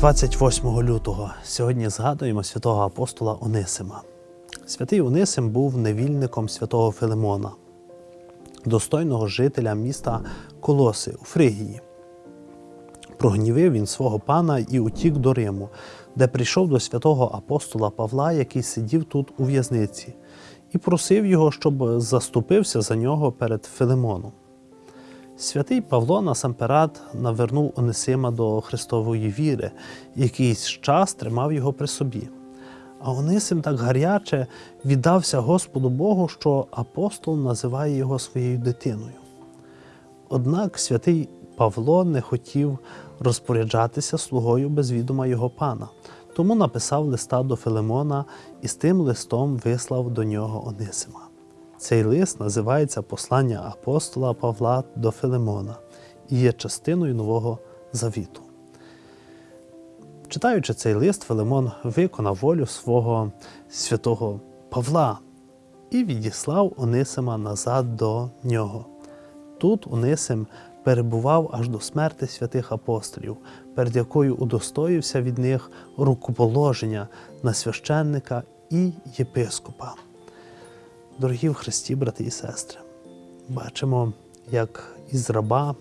28 лютого сьогодні згадуємо святого апостола Онисима. Святий Онисим був невільником святого Филимона, достойного жителя міста Колоси у Фригії. Прогнівив він свого пана і утік до Риму, де прийшов до святого апостола Павла, який сидів тут у в'язниці, і просив його, щоб заступився за нього перед Филимоном. Святий Павло насамперед навернув Онисима до Христової віри, якийсь час тримав його при собі. А Онисим так гаряче віддався Господу Богу, що апостол називає його своєю дитиною. Однак святий Павло не хотів розпоряджатися слугою без відома його пана, тому написав листа до Филимона і з тим листом вислав до нього Онисима. Цей лист називається Послання апостола Павла до Филимона і є частиною Нового Завіту. Читаючи цей лист, Филимон виконав волю свого святого Павла і відіслав Онисима назад до нього. Тут Онисим перебував аж до смерти святих апостолів, перед якою удостоївся від них рукоположення на священника і єпископа. Дорогі в Христі, брати і сестри, бачимо, як із раба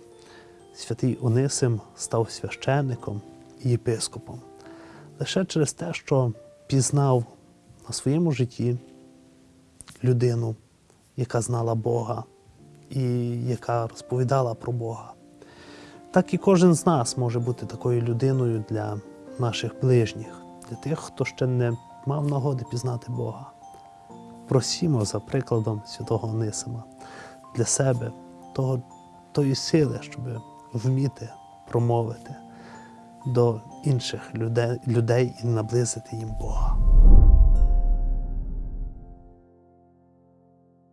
святий Онисим став священником і єпископом лише через те, що пізнав на своєму житті людину, яка знала Бога і яка розповідала про Бога. Так і кожен з нас може бути такою людиною для наших ближніх, для тих, хто ще не мав нагоди пізнати Бога. Просімо за прикладом святого Онисима для себе того, тої сили, щоб вміти промовити до інших людей, людей і наблизити їм Бога.